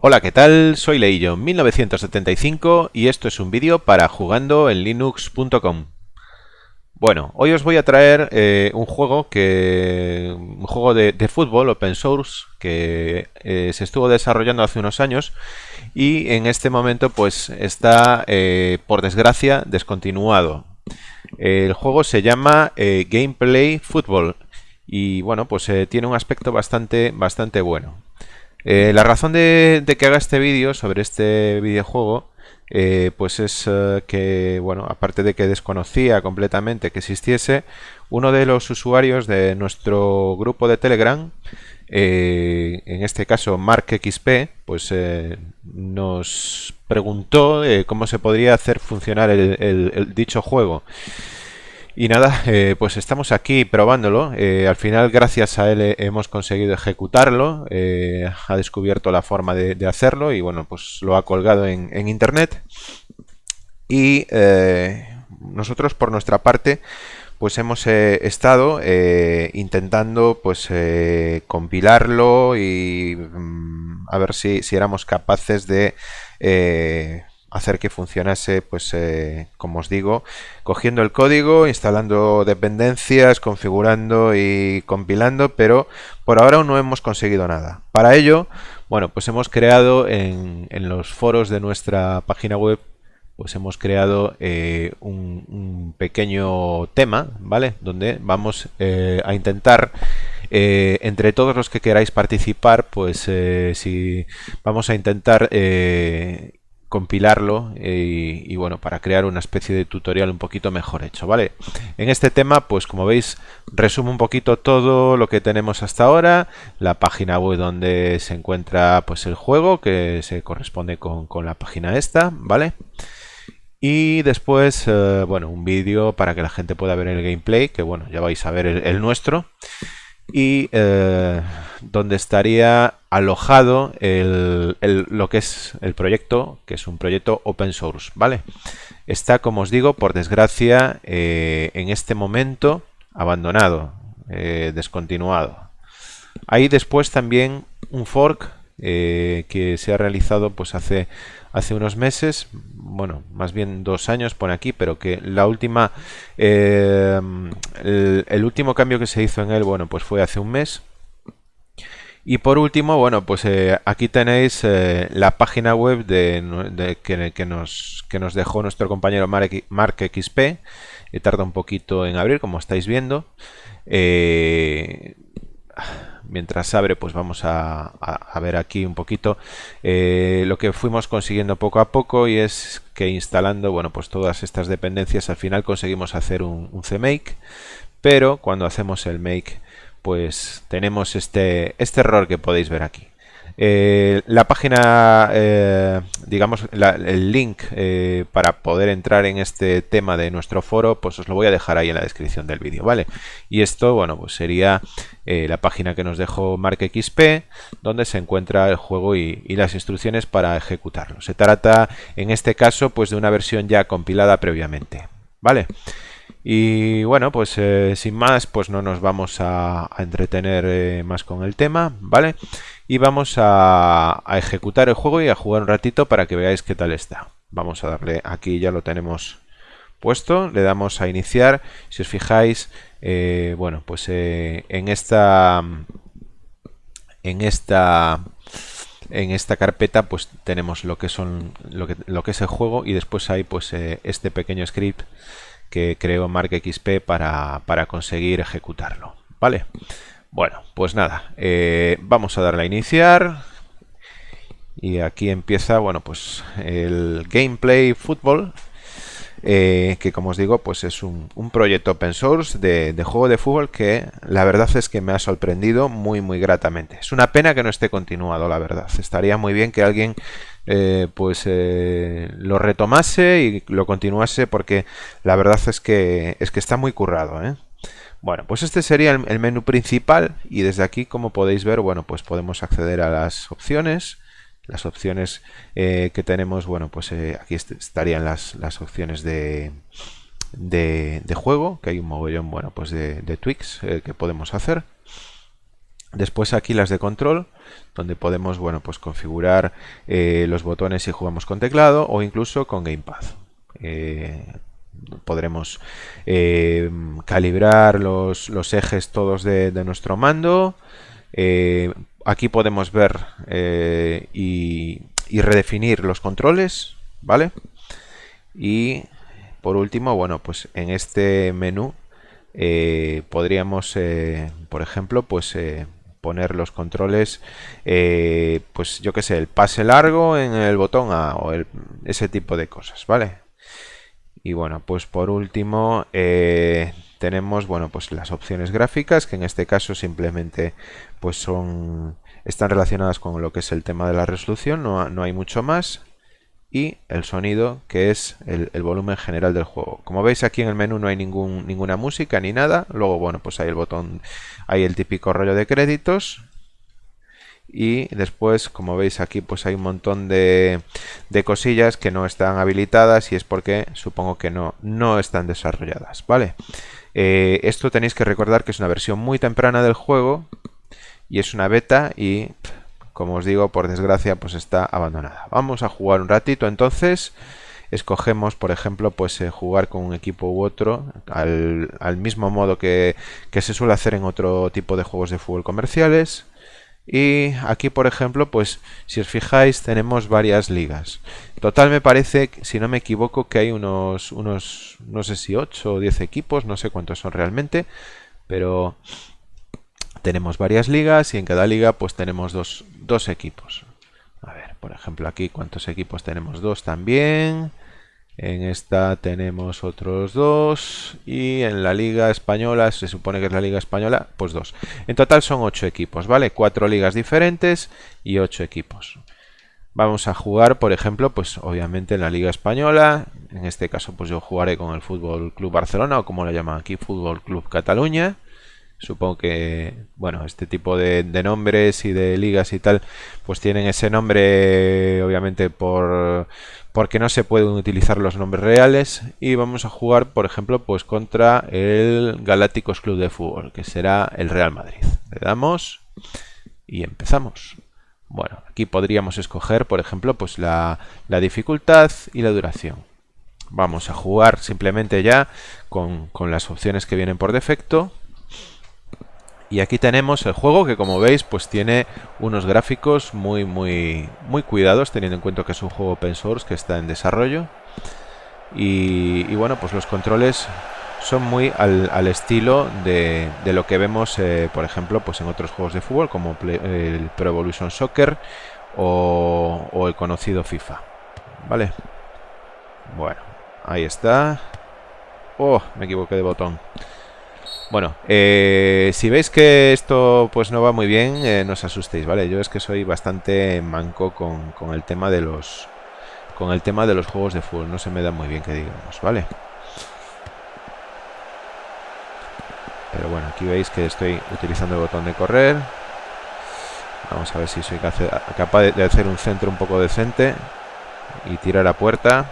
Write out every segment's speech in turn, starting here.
Hola, ¿qué tal? Soy Leillo 1975 y esto es un vídeo para jugando en linux.com. Bueno, hoy os voy a traer eh, un juego que un juego de, fútbol open source que eh, se estuvo desarrollando hace unos años y en este momento pues está eh, por desgracia descontinuado. El juego se llama Gameplay Football y bueno pues tiene un aspecto bastante bastante bueno. Eh, la razón de, que haga este vídeo sobre este videojuego eh, pues es eh, que, bueno, aparte de que desconocía completamente que existiese, uno de los usuarios de nuestro grupo de Telegram, en este caso MarkXP, pues nos preguntó cómo se podría hacer funcionar el dicho juego. Y nada, eh, pues estamos aquí probándolo. Eh, al final, gracias a él, eh, hemos conseguido ejecutarlo. ha descubierto la forma de, hacerlo y bueno, pues lo ha colgado en, internet. Y nosotros, por nuestra parte, pues hemos estado intentando pues compilarlo y mm, a ver si, si, éramos capaces de hacer que funcionase, pues eh, como os digo, cogiendo el código, instalando dependencias, configurando y compilando, pero por ahora aún no hemos conseguido nada. Para ello, bueno, pues hemos creado en, los foros de nuestra página web pues hemos creado eh, un, pequeño tema, ¿vale? Donde vamos eh, a intentar, entre todos los que queráis participar, pues si vamos a intentar compilarlo eh, y, bueno para crear una especie de tutorial un poquito mejor hecho vale en este tema pues como veis resumo un poquito todo lo que tenemos hasta ahora la página web donde se encuentra pues el juego que se corresponde con, la página esta vale y después eh, bueno un vídeo para que la gente pueda ver el gameplay que bueno ya vais a ver el nuestro y eh, donde estaría alojado el, lo que es el proyecto, que es un proyecto open source, ¿vale? Está, como os digo, por desgracia, eh, en este momento abandonado, eh, descontinuado. Hay después también un fork que se ha realizado pues hace, hace unos meses, bueno, más bien dos años pone aquí, pero que la última, eh, el, último cambio que se hizo en él, bueno, pues fue hace un mes. Y por último, bueno, pues eh, aquí tenéis eh, la página web de, que, nos, que nos dejó nuestro compañero Mark, XP. tarda un poquito en abrir, como estáis viendo mientras abre pues vamos a, ver aquí un poquito. Eh, lo que fuimos consiguiendo poco a poco y es que instalando bueno pues todas estas dependencias al final conseguimos hacer un, un CMake pero cuando hacemos el make pues tenemos este, este error que podéis ver aquí eh, la página, eh, digamos, el link eh, para poder entrar en este tema de nuestro foro, pues os lo voy a dejar ahí en la descripción del vídeo, ¿vale? Y esto, bueno, pues sería la página que nos dejó MarkXP, donde se encuentra el juego y, y, las instrucciones para ejecutarlo. Se trata, en este caso, pues de una versión ya compilada previamente, ¿vale? Y bueno, pues sin más, pues no nos vamos a, entretener más con el tema, ¿vale? y vamos a, ejecutar el juego y a jugar un ratito para que veáis qué tal está. Vamos a darle, aquí ya lo tenemos puesto, le damos a iniciar, si os fijáis, eh, bueno, pues eh, en esta en esta en esta carpeta pues tenemos lo que son lo que, lo que es el juego y después hay pues eh, este pequeño script que creó MarkXP para, para conseguir ejecutarlo, ¿vale? Bueno, pues nada, eh, vamos a darle a iniciar. Y aquí empieza, bueno, pues el gameplay fútbol. Eh, que como os digo, pues es un, proyecto open source de, juego de fútbol que la verdad es que me ha sorprendido muy muy gratamente. Es una pena que no esté continuado, la verdad. Estaría muy bien que alguien eh, pues lo retomase y lo continuase porque la verdad es que es que está muy currado, ¿eh? Bueno, pues este sería el, menú principal y desde aquí, como podéis ver, bueno, pues podemos acceder a las opciones. Las opciones eh, que tenemos, bueno, pues eh, aquí estarían las, opciones de, de, juego, que hay un mogollón, bueno, pues de, tweaks eh, que podemos hacer. Después aquí las de control, donde podemos bueno, pues configurar eh, los botones si jugamos con teclado o incluso con Gamepad. Eh, podremos eh, calibrar los, ejes todos de, nuestro mando. aquí podemos ver y, y, redefinir los controles, ¿vale? Y por último, bueno, pues en este menú podríamos, por ejemplo, pues poner los controles, eh, pues yo que sé, el pase largo en el botón A o ese tipo de cosas, ¿vale? Y bueno, pues por último eh, tenemos, bueno, pues las opciones gráficas, que en este caso simplemente pues son están relacionadas con lo que es el tema de la resolución, no, no hay mucho más y el sonido que es el, volumen general del juego. Como veis aquí en el menú no hay ningún, ninguna música ni nada. Luego, bueno, pues hay el botón, hay el típico rollo de créditos. Y después, como veis aquí, pues hay un montón de, de cosillas que no están habilitadas y es porque supongo que no, no están desarrolladas, ¿vale? Eh, esto tenéis que recordar que es una versión muy temprana del juego y es una beta y como os digo, por desgracia, pues está abandonada. Vamos a jugar un ratito entonces. Escogemos, por ejemplo, pues eh, jugar con un equipo u otro al, mismo modo que, se suele hacer en otro tipo de juegos de fútbol comerciales. Y aquí, por ejemplo, pues si os fijáis, tenemos varias ligas. Total me parece, si no me equivoco, que hay unos, unos no sé si 8 o 10 equipos, no sé cuántos son realmente, pero tenemos varias ligas y en cada liga pues tenemos dos, dos equipos. A ver, por ejemplo aquí cuántos equipos tenemos, dos también. En esta tenemos otros dos y en la Liga Española, se supone que es la Liga Española, pues dos. En total son ocho equipos, ¿vale? Cuatro ligas diferentes y ocho equipos. Vamos a jugar, por ejemplo, pues obviamente en la Liga Española. En este caso, pues yo jugaré con el Fútbol Club Barcelona o como lo llaman aquí, Fútbol Club Cataluña. Supongo que, bueno, este tipo de, nombres y de ligas y tal, pues tienen ese nombre, obviamente, por porque no se pueden utilizar los nombres reales. Y vamos a jugar, por ejemplo, pues contra el Galácticos Club de Fútbol, que será el Real Madrid. Le damos y empezamos. Bueno, aquí podríamos escoger, por ejemplo, pues la, la dificultad y la duración. Vamos a jugar simplemente ya con, con las opciones que vienen por defecto. Y aquí tenemos el juego que como veis pues tiene unos gráficos muy muy muy cuidados teniendo en cuenta que es un juego open source que está en desarrollo. Y, bueno pues los controles son muy al, estilo de, lo que vemos eh, por ejemplo pues en otros juegos de fútbol como el Pro Evolution Soccer o, o el conocido FIFA. ¿Vale? Bueno, ahí está. Oh, me equivoqué de botón. Bueno, eh, si veis que esto pues no va muy bien, eh, no os asustéis, ¿vale? Yo es que soy bastante manco con, con, el tema de los con el tema de los juegos de fútbol, no se me da muy bien que digamos, ¿vale? Pero bueno, aquí veis que estoy utilizando el botón de correr. Vamos a ver si soy capaz de hacer un centro un poco decente y tirar a puerta.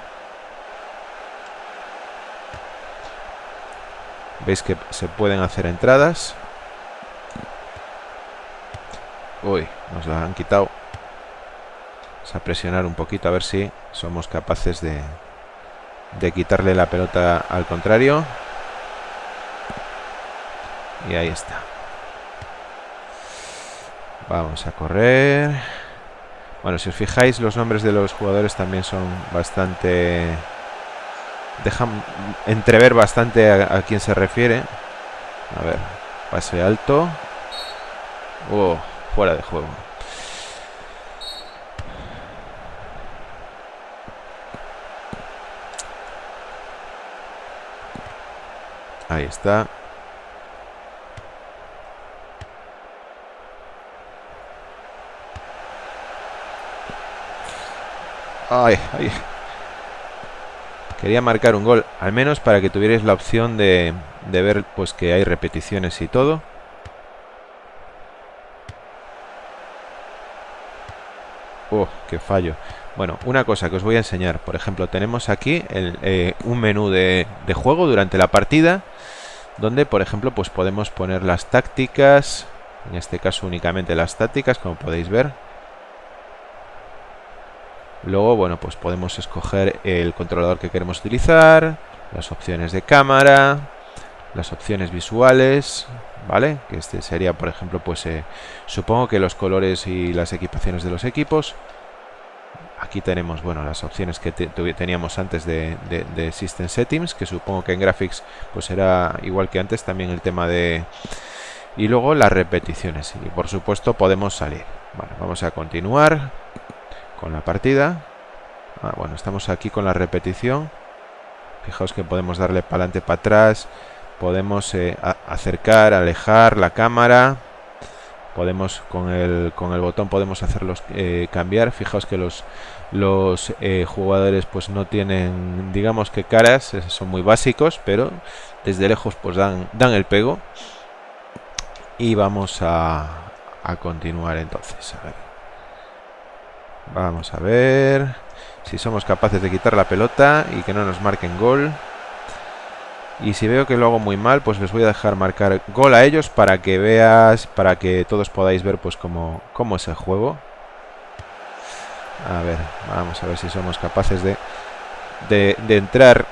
Veis que se pueden hacer entradas. Uy, nos la han quitado. Vamos a presionar un poquito a ver si somos capaces de, de quitarle la pelota al contrario. Y ahí está. Vamos a correr. Bueno, si os fijáis, los nombres de los jugadores también son bastante dejan entrever bastante a, quién se refiere. A ver, pase alto. Oh, fuera de juego. Ahí está. Ay, ay. Quería marcar un gol, al menos para que tuvierais la opción de, ver pues que hay repeticiones y todo. Oh, qué fallo. Bueno, una cosa que os voy a enseñar. Por ejemplo, tenemos aquí eh, un menú de, de, juego durante la partida. Donde, por ejemplo, pues podemos poner las tácticas. En este caso únicamente las tácticas, como podéis ver. Luego, bueno, pues podemos escoger el controlador que queremos utilizar, las opciones de cámara, las opciones visuales, ¿vale? Que este sería, por ejemplo, pues eh, supongo que los colores y las equipaciones de los equipos. Aquí tenemos, bueno, las opciones que teníamos antes de, de, System Settings, que supongo que en Graphics pues será igual que antes, también el tema de... Y luego las repeticiones, y por supuesto podemos salir. Bueno, vamos a continuar con la partida. Ah, bueno, estamos aquí con la repetición. Fijaos que podemos darle para adelante, para atrás. Podemos eh, acercar, alejar la cámara. Podemos con el, con el botón podemos hacerlos eh, cambiar. Fijaos que los, los eh, jugadores pues no tienen, digamos que caras, son muy básicos, pero desde lejos pues dan, dan el pego. Y vamos a, a continuar entonces. Vamos a ver si somos capaces de quitar la pelota y que no nos marquen gol. Y si veo que lo hago muy mal, pues les voy a dejar marcar gol a ellos para que veas, para que todos podáis ver pues cómo, cómo es el juego. A ver, vamos a ver si somos capaces de, de, de entrar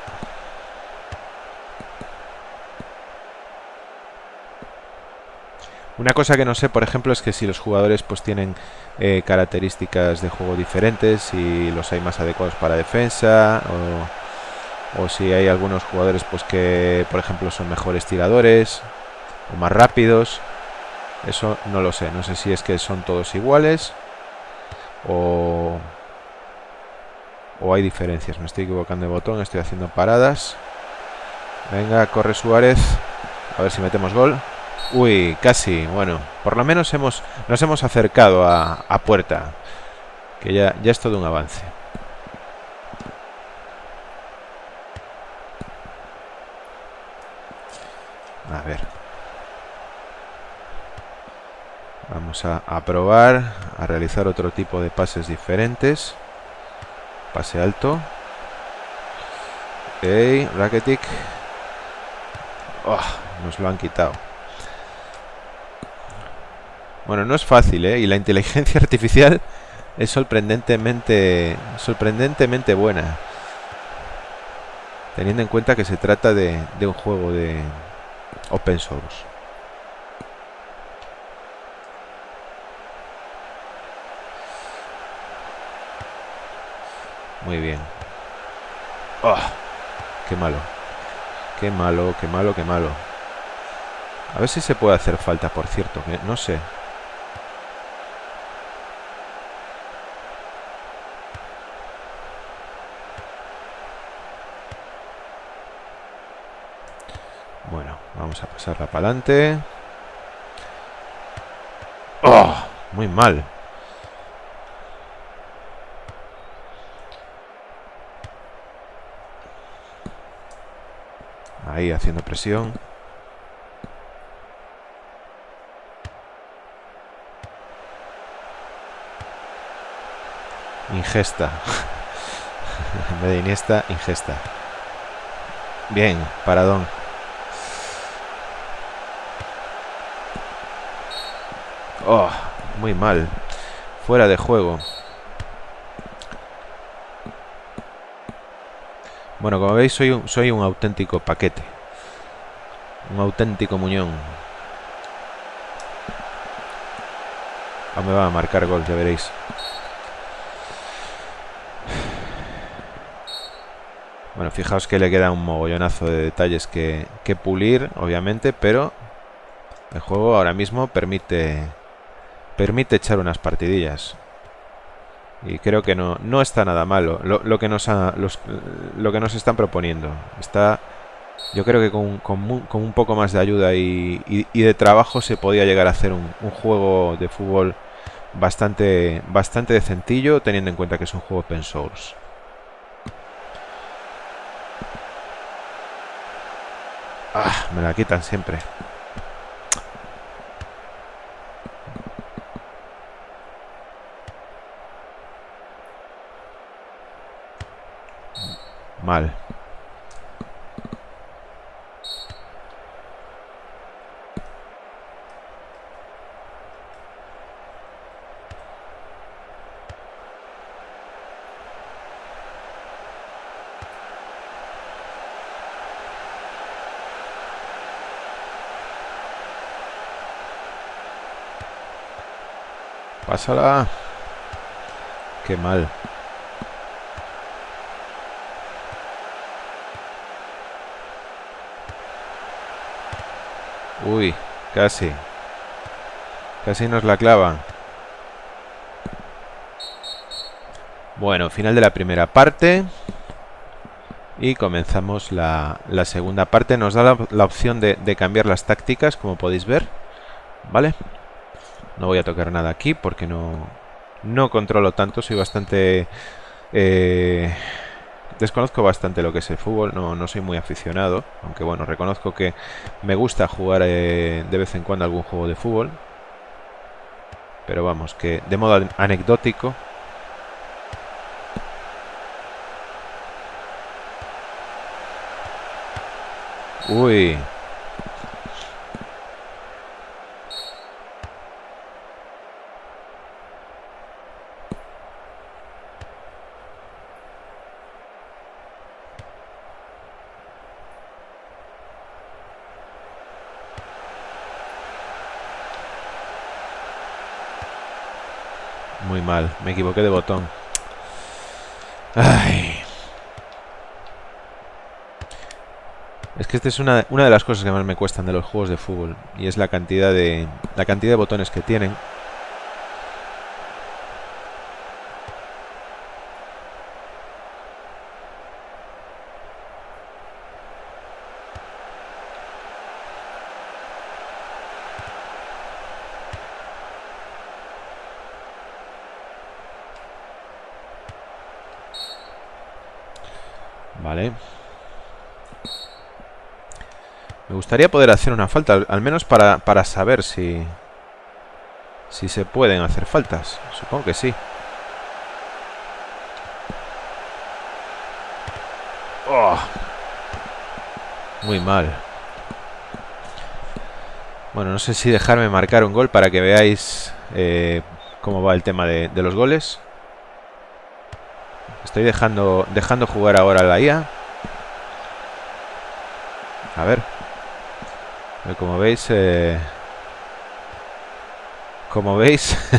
Una cosa que no sé, por ejemplo, es que si los jugadores pues tienen eh, características de juego diferentes, si los hay más adecuados para defensa o, si hay algunos jugadores pues que, por ejemplo, son mejores tiradores o más rápidos. Eso no lo sé. No sé si es que son todos iguales o, o hay diferencias. Me estoy equivocando de botón, estoy haciendo paradas. Venga, corre Suárez. A ver si metemos gol. Uy, casi. Bueno, por lo menos hemos, nos hemos acercado a, puerta. Que ya, ya es todo un avance. A ver. Vamos a, probar a realizar otro tipo de pases diferentes. Pase alto. Ok, Raketic. Oh, nos lo han quitado. Bueno, no es fácil, ¿eh? Y la inteligencia artificial es sorprendentemente, sorprendentemente buena. Teniendo en cuenta que se trata de, de un juego de open source. Muy bien. Oh, ¡Qué malo! ¡Qué malo, qué malo, qué malo! A ver si se puede hacer falta, por cierto. No sé. Vamos a pasarla para adelante. ¡Oh! Muy mal. Ahí haciendo presión. Ingesta. en de Iniesta, ingesta. Bien, paradón. Oh, muy mal. Fuera de juego. Bueno, como veis, soy un, soy un auténtico paquete. Un auténtico muñón. Ah, me va a marcar gol, ya veréis. Bueno, fijaos que le queda un mogollonazo de detalles que, que pulir, obviamente, pero el juego ahora mismo permite permite echar unas partidillas. Y creo que no, no está nada malo lo, que nos lo que nos están proponiendo. Está, yo creo que con, con, un poco más de ayuda y, y, de trabajo se podía llegar a hacer un, un, juego de fútbol bastante, bastante decentillo, teniendo en cuenta que es un juego open source. Ah, me la quitan siempre. Mal. Pásala. Qué mal. Uy, casi. Casi nos la clava. Bueno, final de la primera parte. Y comenzamos la, segunda parte. Nos da la, opción de, cambiar las tácticas, como podéis ver. ¿Vale? No voy a tocar nada aquí porque no, no controlo tanto. Soy bastante... Eh, desconozco bastante lo que es el fútbol. No, no soy muy aficionado. Aunque bueno, reconozco que me gusta jugar eh, de vez en cuando algún juego de fútbol. Pero vamos, que de modo anecdótico Uy. Muy mal, me equivoqué de botón. Ay. Es que esta es una, una, de las cosas que más me cuestan de los juegos de fútbol. Y es la cantidad de, la cantidad de botones que tienen. Vale. Me gustaría poder hacer una falta, al menos para, para saber si... Si se pueden hacer faltas. Supongo que sí. Oh. Muy mal. Bueno, no sé si dejarme marcar un gol para que veáis eh, cómo va el tema de, los goles. Estoy dejando, dejando jugar ahora la IA. A ver. Como veis... Eh, como veis...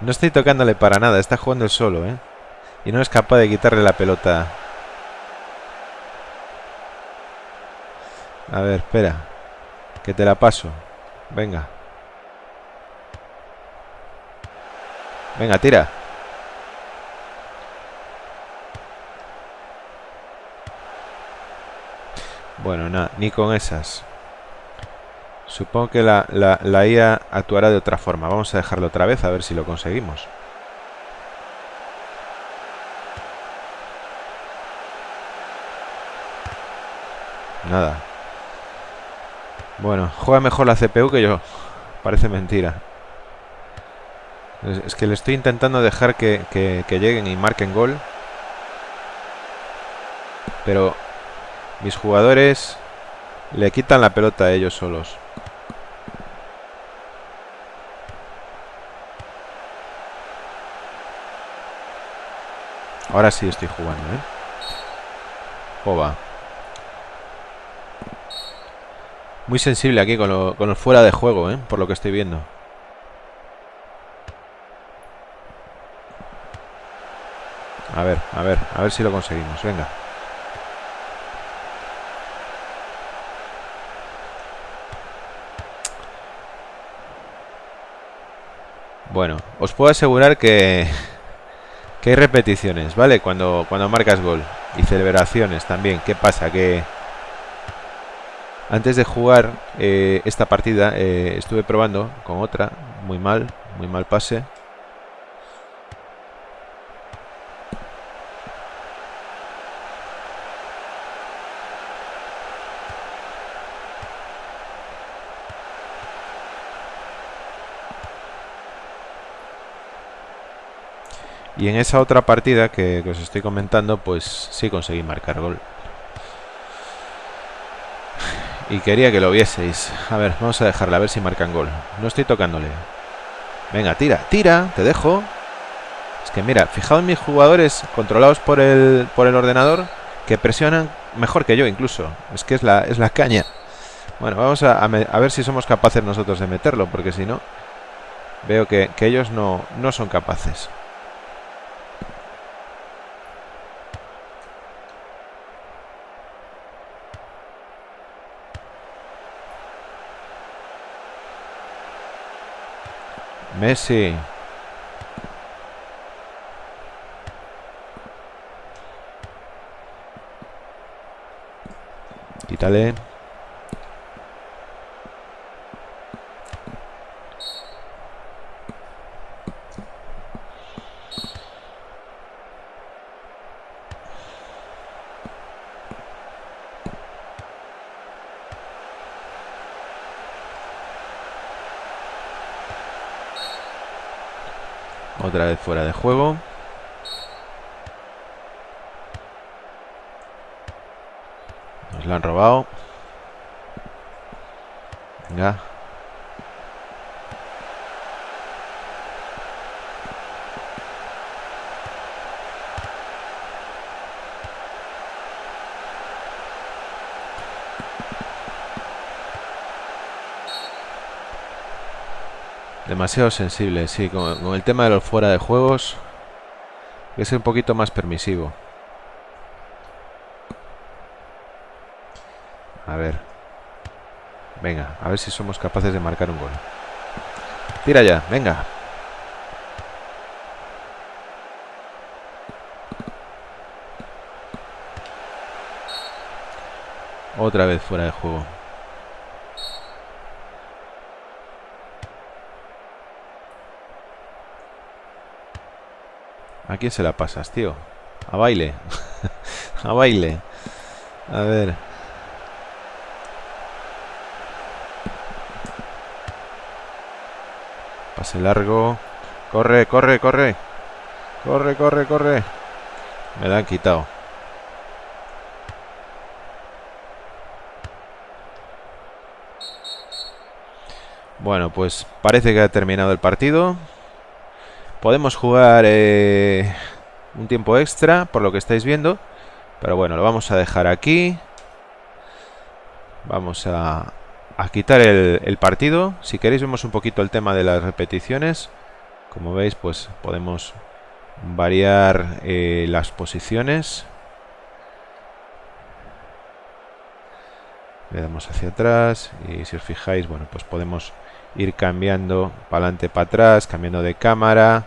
no estoy tocándole para nada. Está jugando el solo, ¿eh? Y no es capaz de quitarle la pelota. A ver, espera. Que te la paso. Venga. Venga, tira. Bueno, nada, ni con esas. Supongo que la, la, IA actuará de otra forma. Vamos a dejarlo otra vez a ver si lo conseguimos. Nada. Bueno, juega mejor la CPU que yo. Parece mentira. Es, que le estoy intentando dejar que, que lleguen y marquen gol. Pero mis jugadores le quitan la pelota a ellos solos. Ahora sí estoy jugando, ¿eh? Oba. Muy sensible aquí con, lo, con el fuera de juego, ¿eh? Por lo que estoy viendo. A ver, a ver, a ver si lo conseguimos. Venga. Bueno, os puedo asegurar que, que hay repeticiones, ¿vale? Cuando, cuando marcas gol. Y celebraciones también. ¿Qué pasa? Que antes de jugar eh, esta partida eh, estuve probando con otra. Muy mal, muy mal pase. Y en esa otra partida que, os estoy comentando, pues sí conseguí marcar gol. Y quería que lo vieseis. A ver, vamos a dejarla, a ver si marcan gol. No estoy tocándole. Venga, tira, tira, te dejo. Es que mira, fijaos en mis jugadores controlados por el, por el ordenador que presionan mejor que yo incluso. Es que es la, es la caña. Bueno, vamos a, a ver si somos capaces nosotros de meterlo, porque si no... Veo que, que ellos no, no son capaces. Messi. Quítale. Otra vez fuera de juego. Nos la han robado. Venga. Demasiado sensible, sí, con, el tema de los fuera de juegos es un poquito más permisivo. A ver. Venga, a ver si somos capaces de marcar un gol. Tira ya, venga. Otra vez fuera de juego. ¿A quién se la pasas, tío? A baile. a baile. A ver. Pase largo. Corre, corre, corre. Corre, corre, corre. Me la han quitado. Bueno, pues parece que ha terminado el partido. Podemos jugar eh, un tiempo extra, por lo que estáis viendo. Pero bueno, lo vamos a dejar aquí. Vamos a, quitar el, partido. Si queréis vemos un poquito el tema de las repeticiones. Como veis, pues podemos variar eh, las posiciones. Le damos hacia atrás y si os fijáis, bueno, pues podemos ir cambiando para adelante, para atrás, cambiando de cámara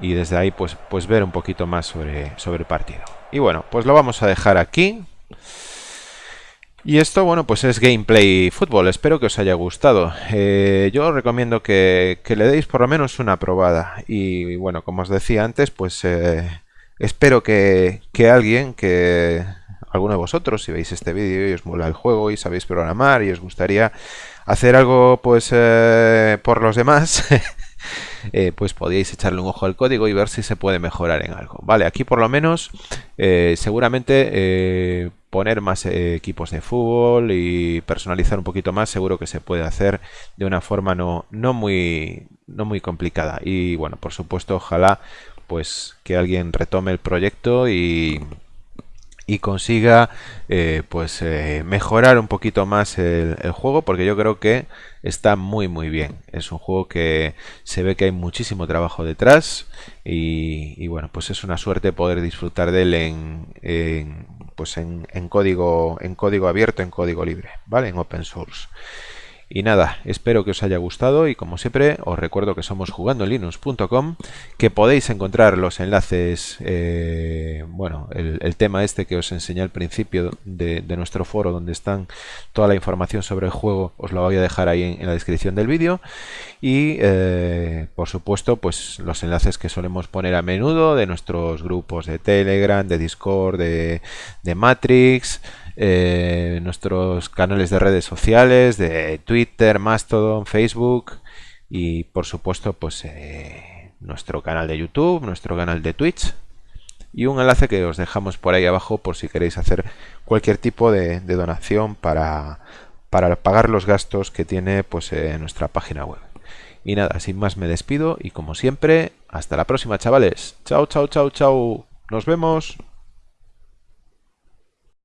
y desde ahí pues, pues ver un poquito más sobre, sobre el partido. Y bueno, pues lo vamos a dejar aquí. Y esto, bueno, pues es Gameplay Fútbol. Espero que os haya gustado. Eh, yo os recomiendo que, le deis por lo menos una probada. Y bueno, como os decía antes, pues eh, espero que, que, alguien, que alguno de vosotros, si veis este vídeo y os mola el juego y sabéis programar y os gustaría hacer algo pues eh, por los demás... Eh, pues podéis echarle un ojo al código y ver si se puede mejorar en algo. Vale, aquí por lo menos eh, seguramente eh, poner más equipos de fútbol y personalizar un poquito más seguro que se puede hacer de una forma no, no, muy, no muy complicada. Y bueno, por supuesto, ojalá pues que alguien retome el proyecto y y consiga eh, pues eh, mejorar un poquito más el, juego porque yo creo que está muy muy bien. Es un juego que se ve que hay muchísimo trabajo detrás y, bueno pues es una suerte poder disfrutar de él en, pues en, código en código abierto en código libre vale en open source y nada, espero que os haya gustado y como siempre os recuerdo que somos jugandolinux.com, que podéis encontrar los enlaces, eh, bueno, el, tema este que os enseñé al principio de, nuestro foro donde están toda la información sobre el juego, os lo voy a dejar ahí en, la descripción del vídeo. Y eh, por supuesto pues los enlaces que solemos poner a menudo de nuestros grupos de Telegram, de Discord, de, de Matrix, eh, nuestros canales de redes sociales, de Twitter, Mastodon, Facebook y por supuesto pues eh, nuestro canal de YouTube, nuestro canal de Twitch y un enlace que os dejamos por ahí abajo por si queréis hacer cualquier tipo de, donación para, para, pagar los gastos que tiene pues eh, nuestra página web. Y nada, sin más me despido y como siempre, hasta la próxima chavales. Chao, chao, chao, chao. Nos vemos.